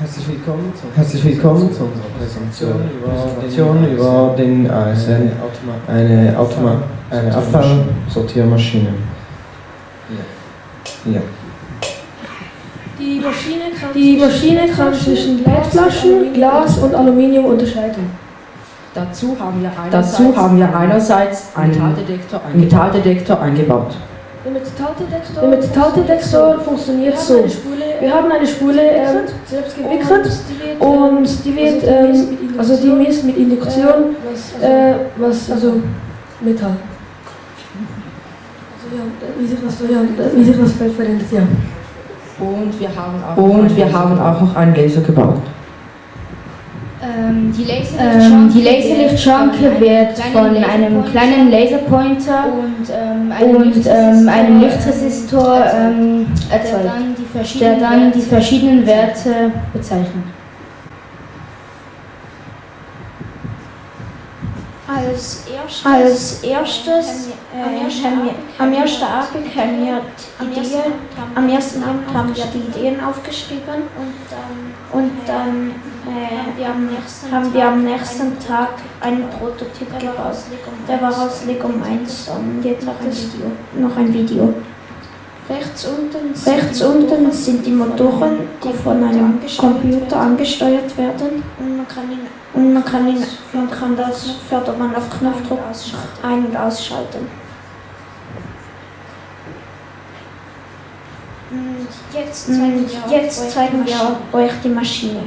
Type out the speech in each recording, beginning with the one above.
Herzlich willkommen, zu, herzlich willkommen zu unserer Präsentation über, über den ASN, eine, Automa eine Abfallsortiermaschine. Ja. Die Maschine kann, die Maschine kann zwischen Leitflaschen, Glas und Aluminium unterscheiden. Dazu haben wir einerseits, Dazu haben wir einerseits einen Metalldetektor, Metalldetektor eingebaut. Der Metalldetektor, der Metalldetektor funktioniert so. Wir haben eine Spule ähm, selbst gewickelt und die wird, ähm, also die misst mit Induktion, äh, was, also Metall. Also ja, wie sich das, ja, wie sich das Feld verändert, ja. Und wir haben auch, und wir haben auch noch einen Laser gebaut. Ähm, die Laserlichtschranke, ähm, wird von einem kleinen Laserpointer und, ähm, einem, und Lichtresistor, einem Lichtresistor ähm, erzeugt, der dann, die verschiedenen Werte bezeichnet. Als, erst, als erstes, äh, am, ersten Abend haben wir die Ideen, am ersten Abend haben wir die Ideen aufgeschrieben und dann, und dann äh, haben wir am nächsten Tag einen Prototyp gebaut. Der war aus Lego 1 und jetzt noch ein Video. Noch ein Video. Rechts unten, Rechts unten sind die Motoren, die von einem Computer angesteuert werden. Und man kann, ihn, und man kann, ihn, man kann das Fördermann auf Knopfdruck ein- und ausschalten. Und jetzt zeigen, wir, jetzt zeigen wir euch die Maschine.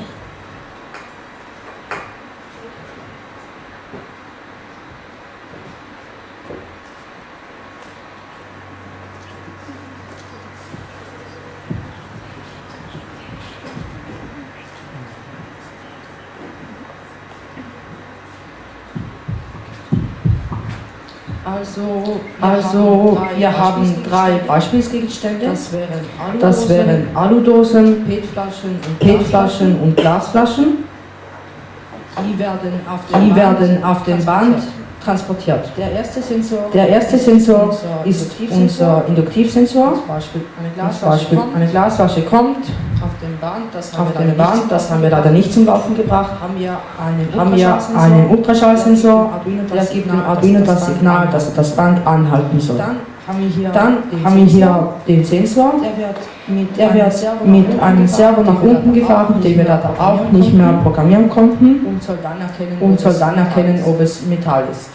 Also, also wir haben drei Beispielsgegenstände. Das wären, Aludosen, das wären Aludosen, PET-Flaschen und, PET und Glasflaschen. Die werden auf dem, die Band, auf dem Band transportiert. Der erste Sensor, Der erste Sensor ist unser Induktivsensor. Zum Beispiel eine Glasflasche, kommt, eine Glasflasche kommt dem Band, das haben, wir, Band, das haben wir leider nicht zum Laufen gebracht. Haben wir einen, haben wir einen Ultraschallsensor, der gibt dem Arduino das Signal, dass er das Band anhalten soll. Dann haben wir hier, haben wir hier den Sensor, der wird mit, mit einem Servo nach unten gefahren, den wir da auch nicht mehr programmieren konnten. Und soll dann erkennen, und soll dann erkennen ob es Metall ist.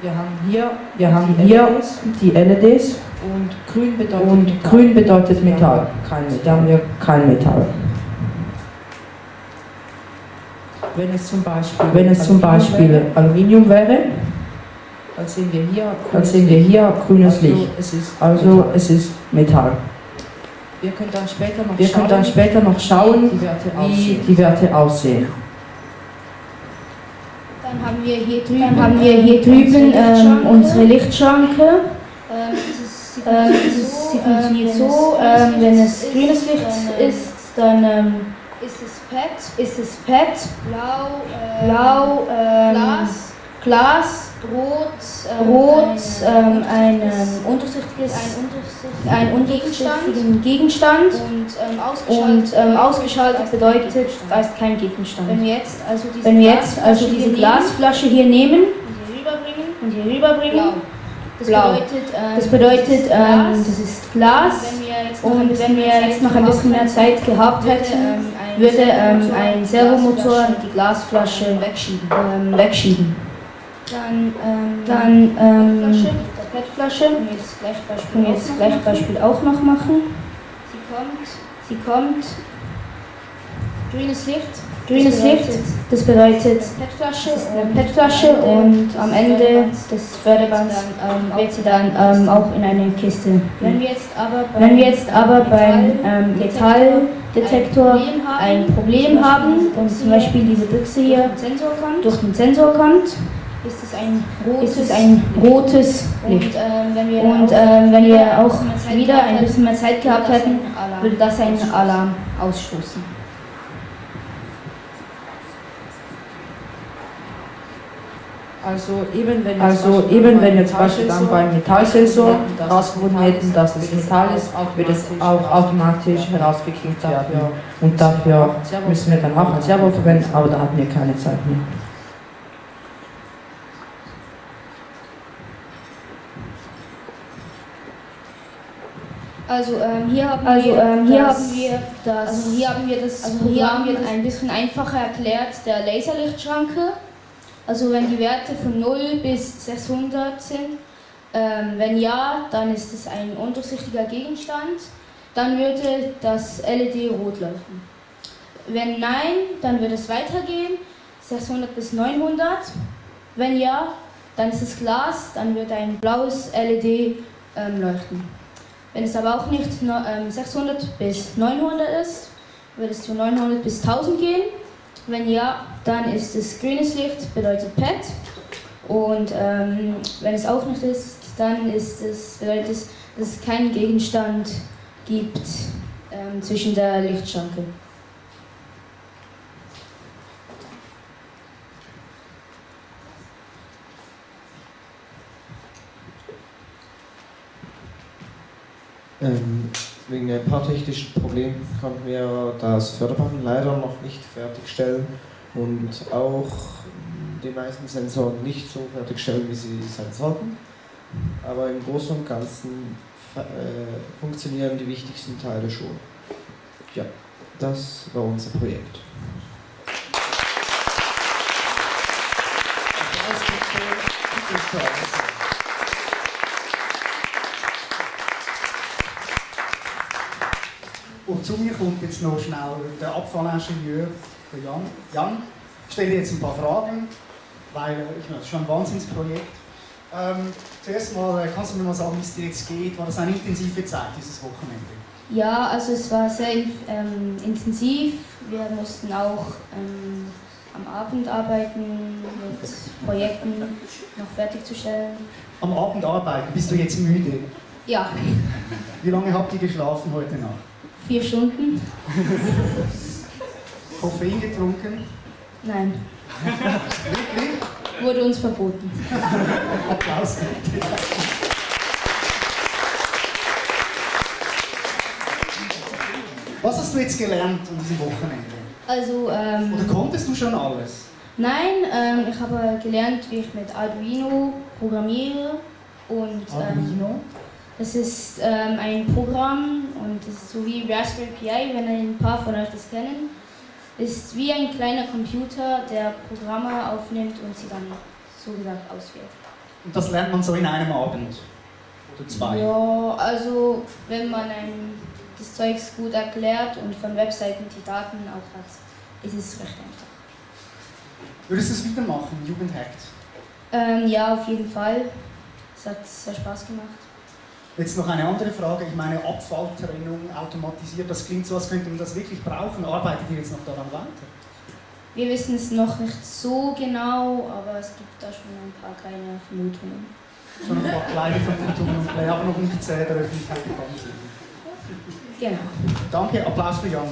Wir haben hier, wir haben hier die LEDs und grün bedeutet, und Metall. Grün bedeutet Metall. Kein Metall. Da haben wir kein Metall. Wenn es zum Beispiel, wenn es zum Beispiel Aluminium wäre, dann sehen wir hier, sehen wir hier grünes also Licht. Es ist also Metall. es ist Metall. Wir können dann später noch, wir schauen, dann später noch schauen, die Werte wie die Werte aussehen. Dann haben wir hier drüben, wir hier drüben ähm, unsere Lichtschranke. Ähm, ähm, sie funktioniert so, ähm, wenn es grünes Licht ist, dann ähm, ist es PET, ist es PET, blau, äh, blau ähm, Glas, Glas, rot, ähm, rot ähm, ein, ein undurchsichtiges, ein, undurchsichtigen Gegenstand. Und, ähm, ausgeschaltet, und ausgeschaltet bedeutet, da ist kein Gegenstand. Wenn wir jetzt also diese, wir jetzt also diese Glasflasche hier nehmen und hier rüberbringen, und hier rüberbringen blau. Das Blau. bedeutet, ähm, das, bedeutet ähm, das ist Glas. Und wenn wir jetzt noch ein bisschen mehr Zeit gehabt hätten, würde ähm, ein Servomotor die Glasflasche wegschieben. Ähm, wegschieben. Dann, ähm, dann ähm, PET-Flasche. Können wir jetzt gleich Beispiel auch noch machen. Sie kommt. Sie kommt. Grünes Licht. Grünes Licht, das bedeutet PET-Flasche PET und am Ende des Förderbands ähm, wird sie dann ähm, auch in eine Kiste. Wenn wir jetzt aber, Wenn wir jetzt aber beim ähm, Metalldetektor ein Problem haben und zum Beispiel diese Büchse hier durch den Sensor kommt, ist es ein rotes, es ein rotes Licht. Und, ähm, wenn, wir und ähm, wenn wir auch wieder ein bisschen mehr Zeit gehabt hätten, würde das einen Alarm ausstoßen. Also eben wenn, also eben wenn wir zum Beispiel dann beim Metallsensor herausgefunden hätten, dass es Metall ist, wird es auch automatisch herausgekriegt dafür. Und dafür müssen wir dann auch ein Servo verwenden, aber da hatten wir keine Zeit mehr. Also ähm, hier haben also, wir, ähm, hier das, haben wir das, also hier haben wir das, also hier haben wir das ein bisschen einfacher erklärt der Laserlichtschranke. Also wenn die Werte von 0 bis 600 sind, ähm, wenn ja, dann ist es ein undurchsichtiger Gegenstand, dann würde das LED rot leuchten. Wenn nein, dann würde es weitergehen, 600 bis 900. Wenn ja, dann ist es Glas, dann wird ein blaues LED ähm, leuchten. Wenn es aber auch nicht 600 ähm, bis 900 ist, wird es zu 900 bis 1000 gehen. Wenn ja, dann ist es grünes Licht, bedeutet PET. Und ähm, wenn es auch nicht ist, dann ist es, bedeutet es, dass es keinen Gegenstand gibt ähm, zwischen der Lichtschranke. Ähm, wegen ein paar technischen Problemen konnten wir das Förderband leider noch nicht fertigstellen und auch die meisten Sensoren nicht so fertigstellen, wie sie sein sollten. Aber im Großen und Ganzen äh, funktionieren die wichtigsten Teile schon. Ja, das war unser Projekt. Applaus Und zu mir kommt jetzt noch schnell der Abfallingenieur, der Jan. Jan, ich stelle jetzt ein paar Fragen, weil ich meine, das ist schon ein Wahnsinnsprojekt. Ähm, zuerst mal, äh, kannst du mir mal sagen, wie es dir jetzt geht? War das eine intensive Zeit, dieses Wochenende? Ja, also es war sehr ähm, intensiv. Wir mussten auch ähm, am Abend arbeiten, mit Projekten noch fertigzustellen. Am Abend arbeiten? Bist du jetzt müde? Ja. Wie lange habt ihr geschlafen heute Nacht? Vier Stunden. Koffein getrunken? Nein. Wirklich? Wurde uns verboten. Applaus. Was hast du jetzt gelernt an diesem Wochenende? Also, ähm, Oder konntest du schon alles? Nein, ähm, ich habe gelernt, wie ich mit Arduino programmiere. Und, ähm, Arduino? Das ist ähm, ein Programm und das ist so wie Raspberry Pi, wenn ein paar von euch das kennen. Ist wie ein kleiner Computer, der Programme aufnimmt und sie dann so gesagt ausführt. Und das lernt man so in einem Abend? Oder zwei? Ja, also wenn man ein, das Zeugs gut erklärt und von Webseiten die Daten auch hat, ist es recht einfach. Würdest du es wieder machen, Jugendhackt? Ähm, ja, auf jeden Fall. Es hat sehr Spaß gemacht. Jetzt noch eine andere Frage. Ich meine, Abfalltrennung automatisiert, das klingt so, als könnte man das wirklich brauchen. Arbeitet ihr jetzt noch daran weiter? Wir wissen es noch nicht so genau, aber es gibt da schon ein paar kleine Vermutungen. Schon ein paar kleine Vermutungen und aber noch nicht sehr der Öffentlichkeit bekannt sind. Genau. Danke, Applaus für Jan.